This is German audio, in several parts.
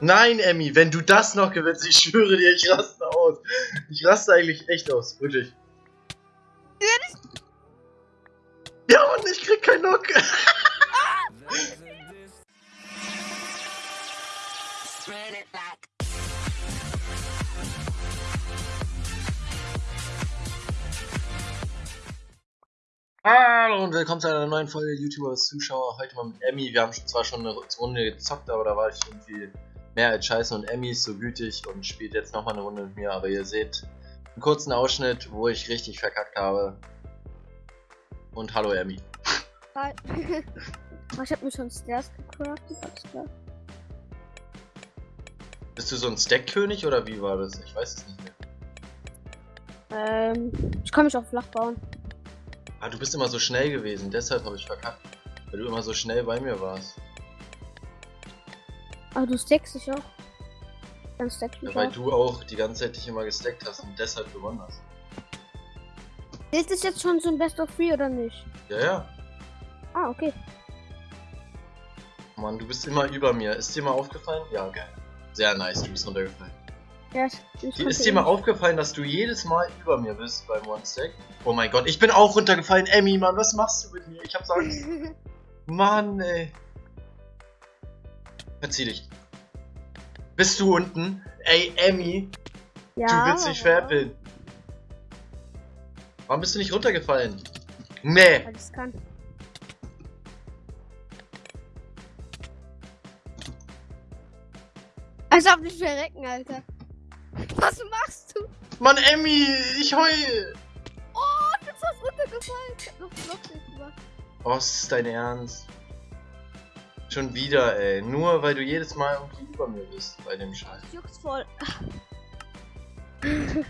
Nein, Emmy, wenn du das noch gewinnst, ich schwöre dir, ich raste aus. Ich raste eigentlich echt aus, wirklich. Ja, Mann, ich krieg keinen Knock. Hallo und willkommen zu einer neuen Folge YouTubers Zuschauer. Heute mal mit Emmy. Wir haben zwar schon eine Runde gezockt, aber da war ich irgendwie mehr als scheiße und Emmy ist so gütig und spielt jetzt nochmal eine Runde mit mir. Aber ihr seht einen kurzen Ausschnitt, wo ich richtig verkackt habe. Und hallo Emmy. Hi. ich hab mir schon Stairs gecraftet, alles klar. Bist du so ein Stack-König oder wie war das? Ich weiß es nicht mehr. Ähm, ich kann mich auch flach bauen. Ah, du bist immer so schnell gewesen, deshalb habe ich verkackt. Weil du immer so schnell bei mir warst. Aber du stackst dich auch. Dann stack ich Ja, weil du auch die ganze Zeit dich immer gestackt hast und deshalb gewonnen hast. Ist das jetzt schon so ein Best of Three oder nicht? Ja, ja. Ah, okay. Mann, du bist immer über mir. Ist dir mal aufgefallen? Ja, geil. Sehr nice, du bist runtergefallen. Ja, ich, ich Ist dir mal aufgefallen, dass du jedes Mal über mir bist beim One Stack? Oh mein Gott, ich bin auch runtergefallen. Emmy, Mann, was machst du mit mir? Ich hab's Angst. Mann, ey. Verzieh dich. Bist du unten? Ey, Emmy, ja, du willst mich veräppeln. Warum bist du nicht runtergefallen? Nee. Weil ich's kann. Als ob nicht verrecken, Alter. Was machst du? Mann, Emmy, ich heul. Oh, du bist was runtergefallen. Ich hab noch Block gemacht. Oh, ist dein Ernst? Schon wieder, ey. Nur weil du jedes Mal irgendwie über mir bist bei dem Scheiß. Das juckt voll.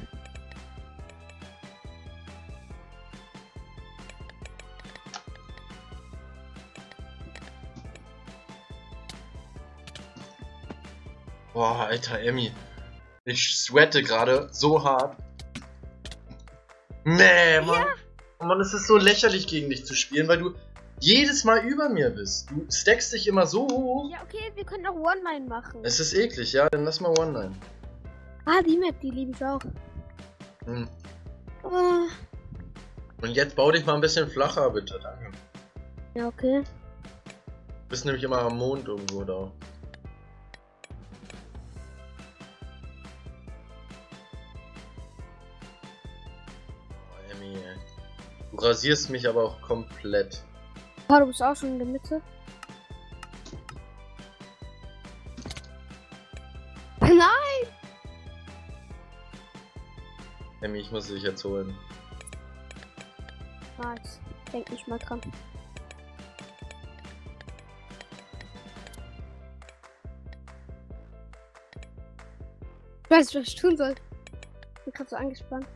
Boah, alter Emmy. Ich sweate gerade so hart. Nee, Mann. Mann, es ist so lächerlich gegen dich zu spielen, weil du jedes Mal über mir bist. Du stackst dich immer so hoch. Ja, okay, wir können auch One-Line machen. Es ist eklig, ja? Dann lass mal One-Line. Ah, die Map, die liebe ich auch. Hm. Ah, Und jetzt bau dich mal ein bisschen flacher, bitte. Danke. ja, okay. Du bist nämlich immer am Mond irgendwo da. Oh, Emmy. Du rasierst mich aber auch komplett. Ah, du bist auch schon in der Mitte. Nein! Emmy, ich muss dich jetzt holen. Nice. Denk nicht mal dran. Ich weiß nicht, was ich tun soll. Ich bin gerade so angespannt.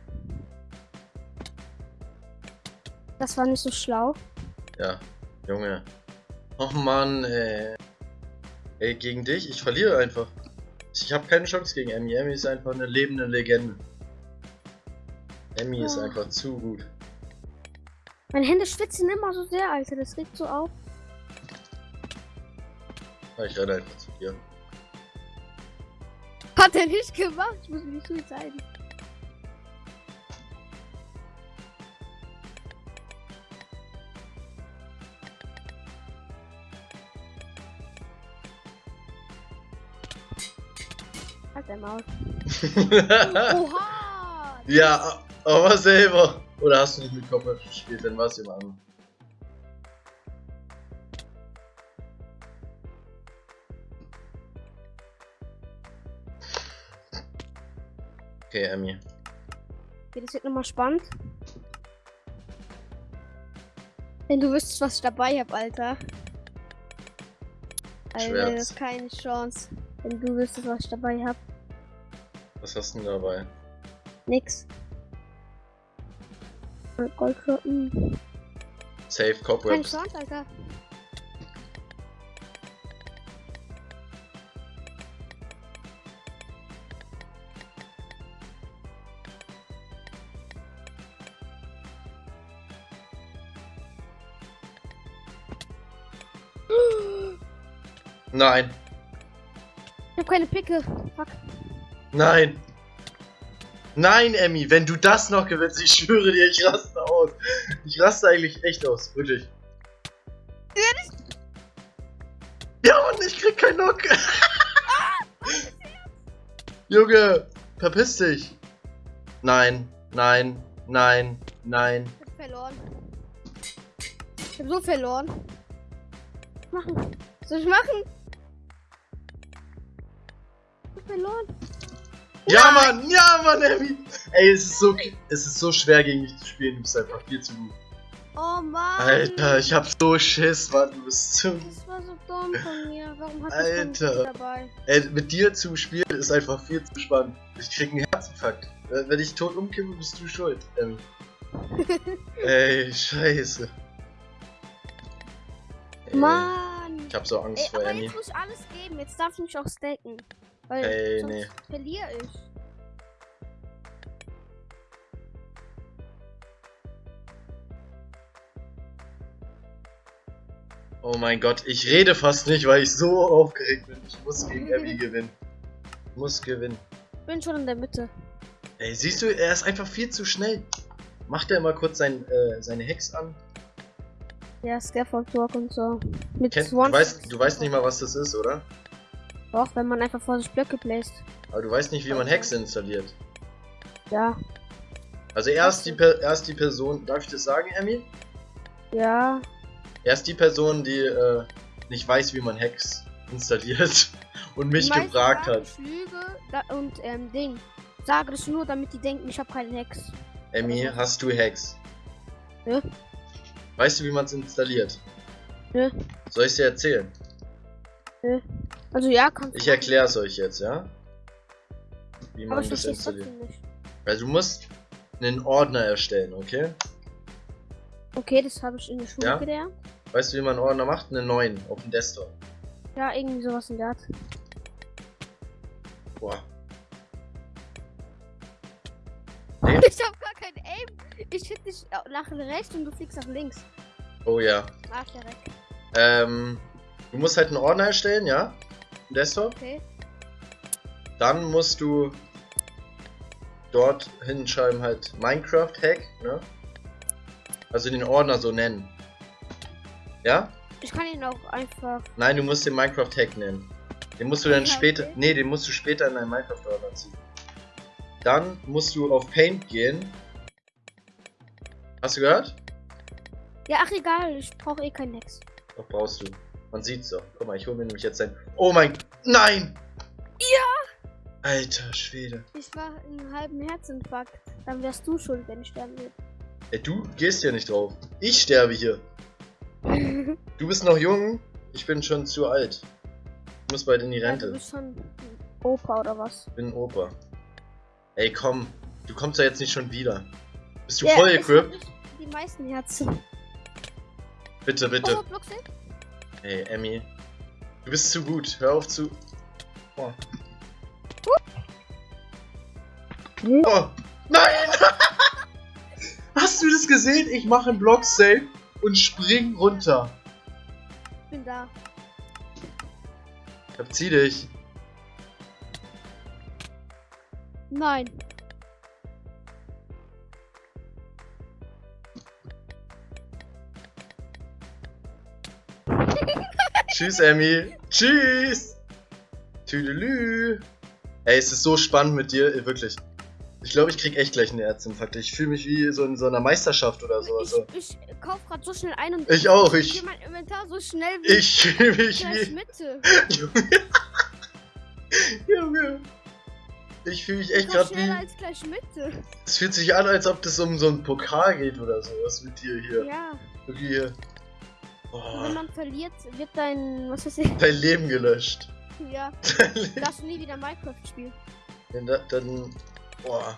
Das war nicht so schlau. Ja, Junge. Och Mann, ey. Ey, gegen dich? Ich verliere einfach. Ich habe keine Chance gegen Emmy. Emmy ist einfach eine lebende Legende. Emmy ist Ah. einfach zu gut. Meine Hände schwitzen immer so sehr, Alter. Das regt so auf. Ja, Ich renne einfach zu dir. Hat er nicht gemacht. Ich muss mich nicht zeigen. Maul. Oha! ja, aber selber. Oder hast du nicht mit Kopf gespielt? Dann war es immer an. Okay, Emmy. Okay, das wird nochmal spannend. Wenn du wüsstest, was ich dabei habe, Alter. Alter, Schwert. das ist keine Chance. Wenn du wüsstest, was ich dabei habe. Was hast du denn dabei? Nix. Goldkloppen. Safe Keine Cobwebs. Chance, Alter. Nein. hab keine Picke. Fuck. Nein. Nein, Emmy, wenn du das noch gewinnst, ich schwöre dir, ich raste aus. Ich raste eigentlich echt aus, wirklich. Ja, Mann, ich krieg keinen Knock. Junge, verpiss dich. Nein, nein, nein, nein. Ich hab verloren. Ich hab so verloren. Machen. Was soll ich machen? Ich hab verloren. Ja, Mann, ja, Mann, Emmy. Ey, es ist so, es ist so schwer gegen mich zu spielen, du bist einfach viel zu gut. Oh Mann. Alter, ich hab so Schiss, Mann, du bist zu... Das war so dumm von mir. Warum hast Alter. du dabei? Ey, mit dir zu spielen ist einfach viel zu spannend. Ich krieg einen Herzinfarkt. Wenn ich tot umkippe, bist du schuld, Emmy. Ey, scheiße. Ey, Mann. Ich hab so Angst Ey, vor aber Emmy. jetzt muss ich alles geben. Jetzt darf ich mich auch stacken. Weil Ey, sonst nee. verliere ich. Oh mein Gott, ich rede fast nicht, weil ich so aufgeregt bin. Ich muss gegen Abby gewinnen. Ich muss gewinnen. Ich bin schon in der Mitte. Ey, siehst du, er ist einfach viel zu schnell. Macht er mal kurz sein, äh, seine Hex an? Ja, Scaffold Walk und so. Mit Kennt, du, weißt, du weißt nicht mal, was das ist, oder? Doch, wenn man einfach vor sich Blöcke bläst. Aber du weißt nicht, wie man Hexe installiert. Ja. Also er ist die, Per- er ist die Person, darf ich das sagen, Emmy? Ja. Er ist die Person, die äh, nicht weiß, wie man Hex installiert und mich gefragt sagen, hat. Ich lüge da, und ähm, Ding. Sage das nur, damit die denken, ich habe keinen Hex. Emmy, hast du Hex? Nö. Weißt du, wie man es installiert? Nö. Soll ich dir erzählen? Also ja, kannst Ich erkläre es euch jetzt, ja? Wie man das installiert. Also du musst einen Ordner erstellen, okay? Okay, das habe ich in der Schule Ja? gelernt. Weißt du, wie man einen Ordner macht? Einen neuen auf dem Desktop. Ja, irgendwie sowas in der Art. Boah. Ich habe gar kein Aim. Ich hit dich nach rechts und du fliegst nach links. Oh ja. Ah, ich direkt. Ähm, du musst halt einen Ordner erstellen, ja? Desktop. Okay. Dann musst du dort hinschreiben halt Minecraft Hack, ne? Also den Ordner so nennen. Ja? Ich kann ihn auch einfach. Nein, du musst den Minecraft Hack nennen. Den musst du dann Ja, später. okay. Nee, den musst du später in deinen Minecraft Ordner ziehen. Dann musst du auf Paint gehen. Hast du gehört? Ja, ach egal, ich brauche eh keinen Hex. Doch brauchst du. Man sieht's doch. Guck mal, ich hole mir nämlich jetzt ein. Oh mein. Nein! Ja! Alter Schwede. Ich war in einem halben Herzinfarkt. Dann wärst du schuld, wenn ich sterben Ey, du gehst hier nicht drauf. Ich sterbe hier. Du bist noch jung, ich bin schon zu alt. Ich muss bald in die ja, du Rente. bist schon Opa oder was? Ich bin ein Opa. Ey, komm. Du kommst ja jetzt nicht schon wieder. Bist du Ja, voll ich equipped? nicht Die meisten Herzen. Bitte, bitte. Oh? Ey, Emmy. Du bist zu gut. Hör auf zu. Oh. Oh. Nein! Hast du das gesehen? Ich mache einen Block safe und spring runter. Ich bin da. Verzieh dich. Nein. Tschüss, Emmy. Tschüss. Tüdelü. Ey, es ist so spannend mit dir, wirklich. Ich glaube, ich krieg echt gleich einen Herzinfarkt. Ich fühle mich wie so in so einer Meisterschaft oder so. Also, Ich, ich kauf grad so schnell ein und Ich auch, gehe ich- mein Inventar so schnell wie ich fühle mich wie. Mitte. Junge. Ich fühle mich echt gerade schneller wie. als gleich Mitte. Es fühlt sich an, als ob das um so einen Pokal geht oder sowas mit dir hier. Ja. Irgendwie hier. Oh, wenn man verliert, wird dein. Was weiß ich? dein Leben gelöscht. Ja. Darfst du nie wieder Minecraft spielen. Dann, dann. Boah.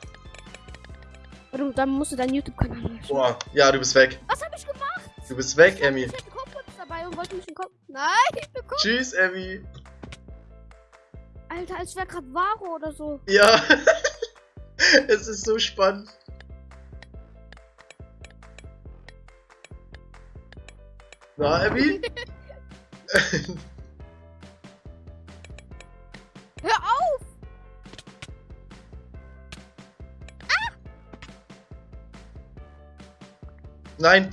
Oder dann musst du deinen YouTube-Kanal löschen. Boah. Ja, du bist weg. Was hab ich gemacht? Du bist weg, Emmy. Ich hatte Kopfputz dabei und wollte mich den Kopf. Nein, ich bin Kopf. Tschüss, Emmy. Alter, als wäre gerade Varo oder so. Ja. es ist so spannend. Na, Abby? Hör auf! Ah! Nein!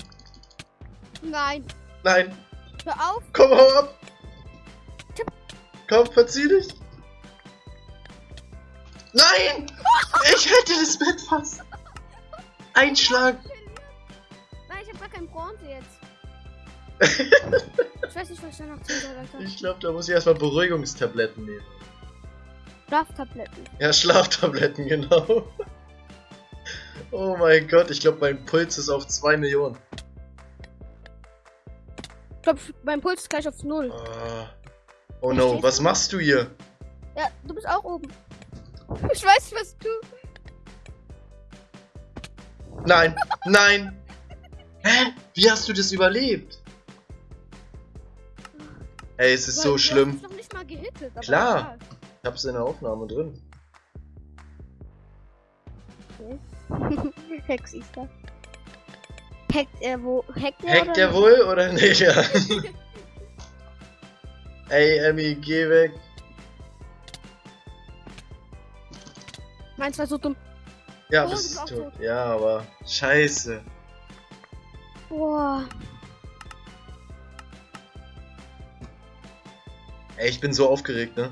Nein! Nein! Hör auf! Komm, hau ab! Komm, verzieh dich! Nein! Ich hätte das Bett fast! Einschlag! Ich weiß nicht, was ich da noch tun soll, Alter. Ich glaube, da muss ich erstmal Beruhigungstabletten nehmen. Schlaftabletten. Ja, Schlaftabletten, genau. Oh mein Gott, ich glaube, mein Puls ist auf 2 Millionen. Ich glaube, mein Puls ist gleich auf null. Ah. Oh no, was machst du hier? Ja, du bist auch oben. Ich weiß nicht, was du. Nein, nein. Hä? Wie hast du das überlebt? Ey, es ist Weil so du schlimm. hast noch nicht mal gehittet. aber Klar. Ich hab's in der Aufnahme drin. egal. Hex ist da. Hackt er wo? Hackt er Hackt nicht? wohl oder nicht? Ja. Ey, Emmy, geh weg. Meins war so dumm. Ja, Oh, bist du. tot. Ja, aber scheiße. Boah. Ey, ich bin so aufgeregt, ne?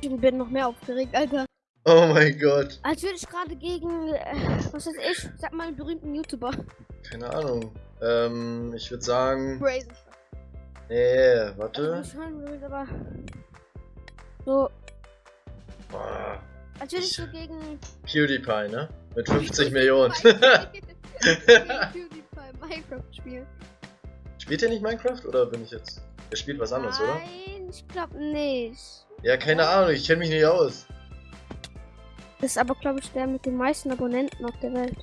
Ich bin noch mehr aufgeregt, Alter. Oh mein Gott. Als würde ich gerade gegen, äh, was weiß ich, sag mal einen berühmten YouTuber. Keine Ahnung. Ähm, ich würde sagen. Crazy. Nee, Also warte. nicht schon berühmt, aber so, Boah, als würde ich Ich- so gegen PewDiePie, ne? Mit 50 Millionen. PewDiePie Minecraft spielen. Spielt ihr nicht Minecraft oder bin ich jetzt. Der spielt was anderes, oder? Nein, ich glaube nicht. Ja, keine Ahnung, ich kenne mich nicht aus. Das ist aber, glaube ich, der mit den meisten Abonnenten auf der Welt.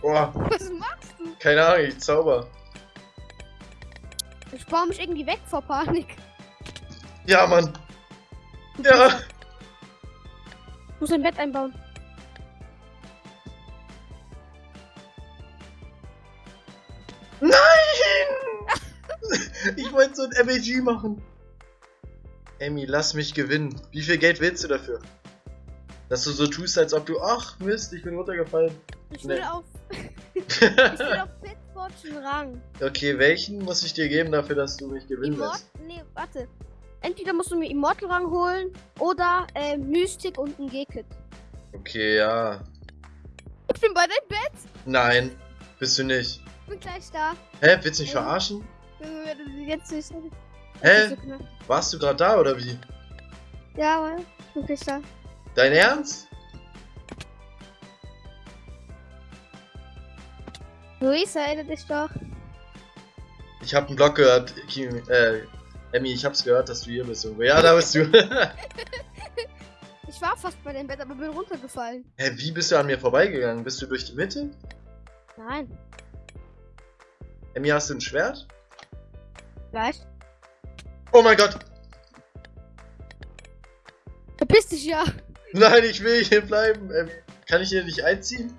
Boah, Was machst du? keine Ahnung, ich zauber. Ich baue mich irgendwie weg vor Panik. Ja, Mann. Ja. Ich muss ein Bett einbauen. Nein! Ich wollte so ein MAG machen. Emmy, lass mich gewinnen. Wie viel Geld willst du dafür? Dass du so tust, als ob du. Ach, Mist, ich bin runtergefallen. Ich Nee. will auf. ich will auf Pitfortune Rang. okay, welchen muss ich dir geben dafür, dass du mich gewinnen Immort lässt? nee, warte. Entweder musst du mir Immortal Rang holen oder äh, Mystic und ein G-Kit. Okay, ja. Ich bin bei deinem Bett. Nein, bist du nicht. Ich bin gleich da. Hä, willst du mich verarschen? Jetzt nicht. Hä? Knapp. Warst du gerade da oder wie? Ja, ich bin gleich da. Dein Ernst? Luis, erinnere dich doch. Ich hab einen Blog gehört, Kimi, äh, Emmy, ich hab's gehört, dass du hier bist irgendwo. Ja, da bist du. Ich war fast bei deinem Bett, aber bin runtergefallen. Hä, wie bist du an mir vorbeigegangen? Bist du durch die Mitte? Nein. Emmy, hast du ein Schwert? Gleich. Oh mein Gott! Verpiss dich ja. Nein, ich will hier bleiben. Emmy. Kann ich hier nicht einziehen?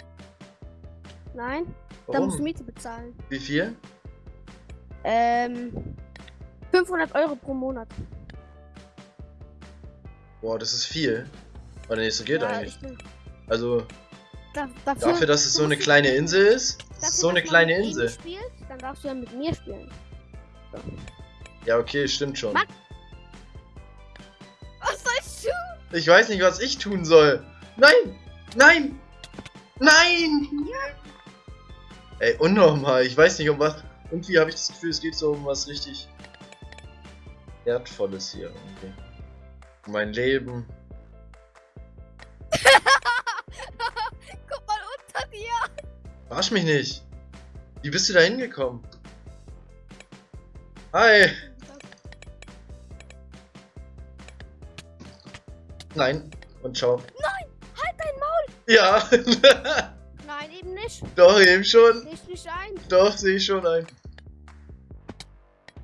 Nein. Da musst du? Miete bezahlen. Wie viel? Ähm. 500 Euro pro Monat. Boah, das ist viel. Oder nee, so geht ja, eigentlich. Also, Da, dafür, dafür, dass es so eine kleine Insel ist, dafür, so eine kleine Insel. Spielt, dann darfst du ja mit mir spielen. Ja, okay, stimmt schon. Max- Was soll ich tun? Ich weiß nicht, was ich tun soll. Nein! Nein! Nein! Ey, unnormal. Ich weiß nicht, um was. Irgendwie habe ich das Gefühl, es geht so um was richtig Wertvolles hier. Irgendwie. Um mein Leben. Verarsch mich nicht. Wie bist du da hingekommen? Hi! Nein. Und ciao. Halt dein Maul. Ja! Nein, eben nicht. Doch, eben schon. Nicht nicht ein. Doch, sehe ich schon ein.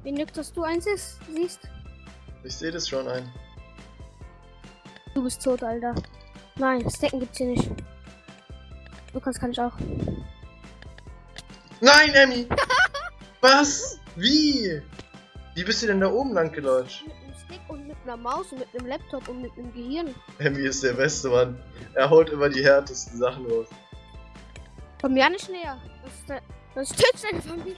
Wie nügt, dass du eins ist, siehst? Ich sehe das schon ein. Du bist tot, Alter. Nein, Stacken gibt's hier nicht. Du kannst kann ich auch. Nein, Emmy! Was? Wie? Wie bist du denn da oben lang gelaufen? Mit einem Stick und mit einer Maus und mit einem Laptop und mit einem Gehirn. Emmy ist der beste Mann. Er haut immer die härtesten Sachen raus. Komm ja nicht näher. Das ist, der, das ist deine Familie.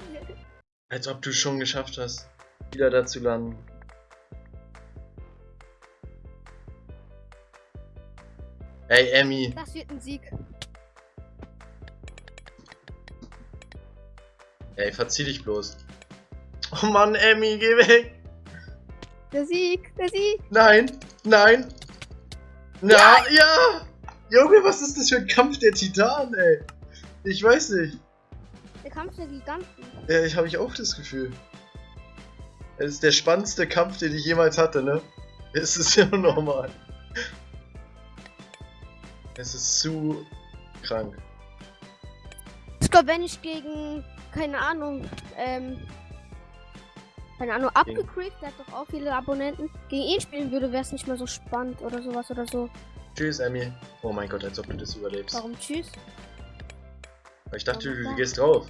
Als ob du schon geschafft hast, wieder da zu landen. Ey, Emmy. Das wird ein Sieg. Ey, verzieh dich bloß. Oh Mann, Emmy, geh weg. Der Sieg, der Sieg. Nein, nein. Na, ja. ja. Junge, was ist das für ein Kampf der Titanen, ey? Ich weiß nicht. Der Kampf der Giganten. Ja, ich habe ich auch das Gefühl. Es ist der spannendste Kampf, den ich jemals hatte, ne? Es ist ja normal. Es ist zu krank. Ich glaube, wenn ich gegen, keine Ahnung, ähm, keine Ahnung, abgecreept, der hat doch auch viele Abonnenten, gegen ihn spielen würde, wäre es nicht mehr so spannend oder sowas oder so. Tschüss, Emmy. Oh mein Gott, als ob du das überlebst. Warum tschüss? Weil ich dachte, du, du gehst drauf.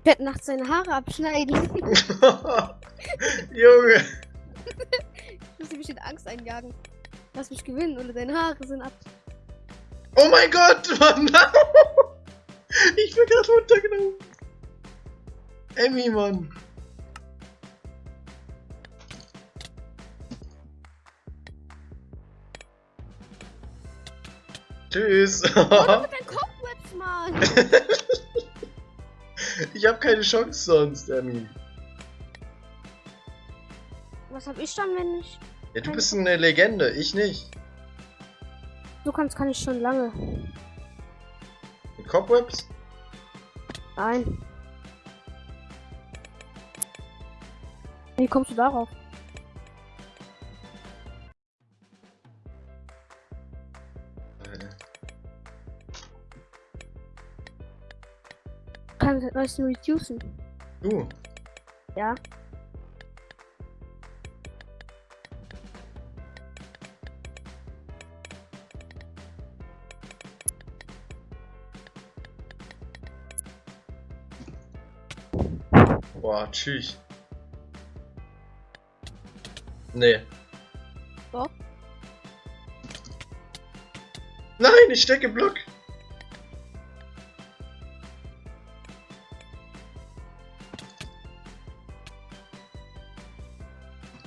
Ich werde nachts seine Haare abschneiden. Junge! ich muss mich in Angst einjagen. Lass mich gewinnen oder deine Haare sind ab. Oh mein Gott, Mann! Ich bin gerade runtergenommen. Emmy, Mann. Tschüss. Oh, mit Cobwebs, Mann. ich habe keine Chance sonst, Emmy. Was hab ich dann, wenn ich... Ja, du bist eine Legende, ich nicht. Du kannst kann ich schon lange. Cobwebs? Nein. Wie kommst du darauf? Kann das neuesten reducen? Du? Ja. Boah, tschüss. Nee. Doch. Nein, ich stecke Block.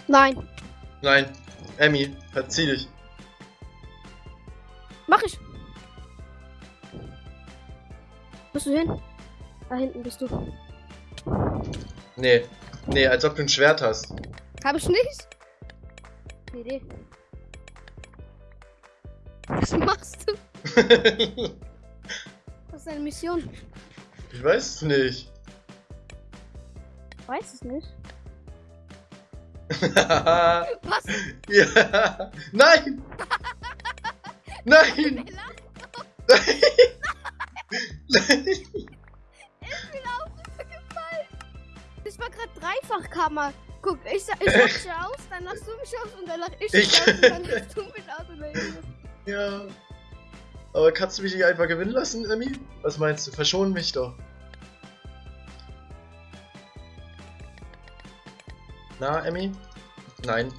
Nein. Nein. Emmy, verzieh dich. Mach ich. Bist du hin? Da hinten bist du. Nee. Nee, als ob du ein Schwert hast. Hab ich nicht? Nee, nee. Was machst du? Was ist deine Mission? ich weiß es nicht. Weiß es nicht. ja. Was? Nein! Nein! Nein! Nein! Dreifachkammer. Guck, ich, ich lach dich aus, dann lachst du mich aus und dann lach ich dich Ich- aus und dann lachst du mich aus und dann Ja. Aber kannst du mich nicht einfach gewinnen lassen, Emmy? Was meinst du? Verschon mich doch. Na, Emmy? Nein.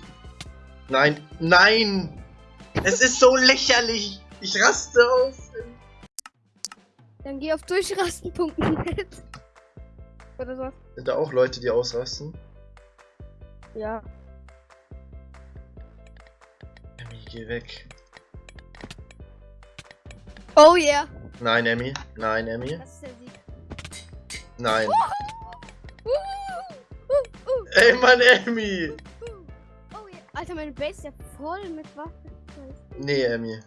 Nein. Nein! Es ist so lächerlich! Ich raste aus! Dann geh auf durchrasten.net. Oder so. Sind da auch Leute, die ausrasten? Ja. Emmy, geh weg. Oh yeah. Nein, Emmy. Nein, Emmy. Das ist der Sieg. Nein. Uh, uh, uh, Ey, Mann, Emmy! uh. Oh yeah. Alter, meine Base ist ja voll mit Waffen. Nee, Emmy.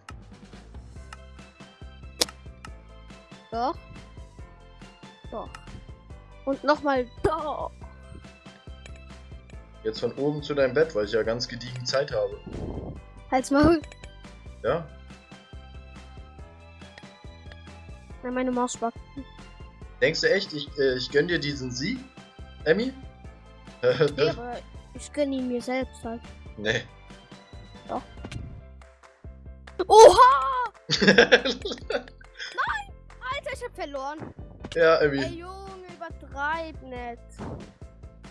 Doch. Doch. Und nochmal doch. Jetzt von oben zu deinem Bett, weil ich ja ganz gediegen Zeit habe. Halt's Maul. Ja? Na, meine Maus spackt. Denkst du echt, ich, äh, ich gönn dir diesen Sieg, Emmy? Nee, aber ich gönn ihn mir selbst halt. nee. Oha! Alter, ich hab verloren. ja, Ey, Emmy. Übertreib nicht.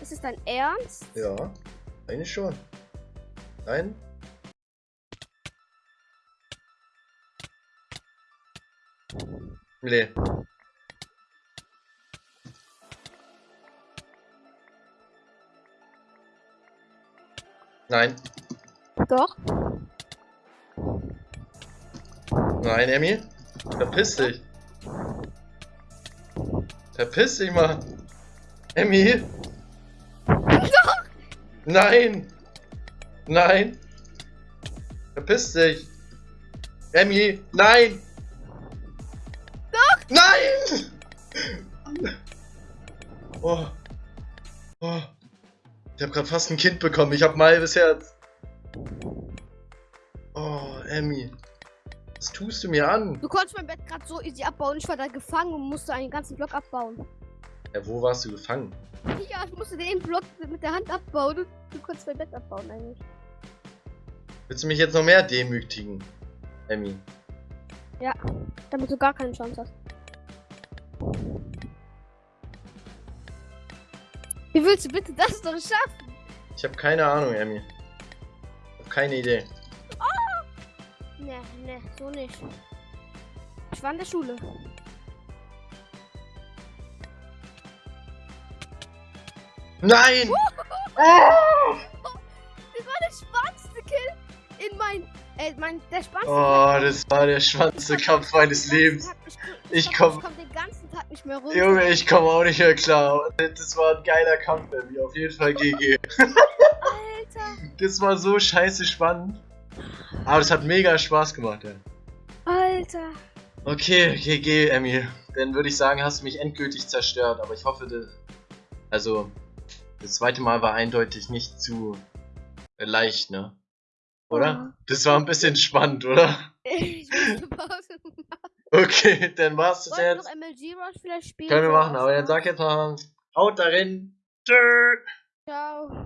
Ist es dein Ernst? Ja, eigentlich schon. Rein. Nee. Nein. Doch. Nein, Emmy. Verpiss dich. Verpiss dich mal. Emmy. Nein. Nein. Verpiss dich. Emmy. Nein. Doch. Nein. Oh. Oh. Ich habe gerade fast ein Kind bekommen. Ich habe ein halbes Herz. Tust du mir an? Du konntest mein Bett gerade so easy abbauen. Ich war da gefangen und musste einen ganzen Block abbauen. Ja, wo warst du gefangen? Ja, ich musste den Block mit der Hand abbauen. Du, du konntest mein Bett abbauen eigentlich. Willst du mich jetzt noch mehr demütigen, Emmy? Ja, damit du gar keine Chance hast. Wie willst du bitte das doch schaffen? Ich habe keine Ahnung, Emmy. Ich habe keine Idee. Ne, ne, so nicht. Ich war in der Schule. Nein! Das war der spannendste Kill in mein. Äh, mein. Der spannendste Oh, das war der schwanzste Kampf meines Lebens. Ich komm- Ich komm den ganzen Tag nicht mehr runter. Junge, ich komme auch nicht mehr klar. Das war ein geiler Kampf, Emmy. Auf jeden Fall GG. Alter. Das war so scheiße spannend. Aber es hat mega Spaß gemacht, ey. Alter. Okay, GG, Emmy. Dann würde ich sagen, hast du mich endgültig zerstört. Aber ich hoffe, das, also das zweite Mal war eindeutig nicht zu leicht, ne? Oder? Ja. Das war ein bisschen spannend, oder? Ich. Okay, dann war's das jetzt. noch MLG Rush vielleicht spielen? Können wir machen, aber dann sag jetzt mal, haut darin. Tschüss. Ciao.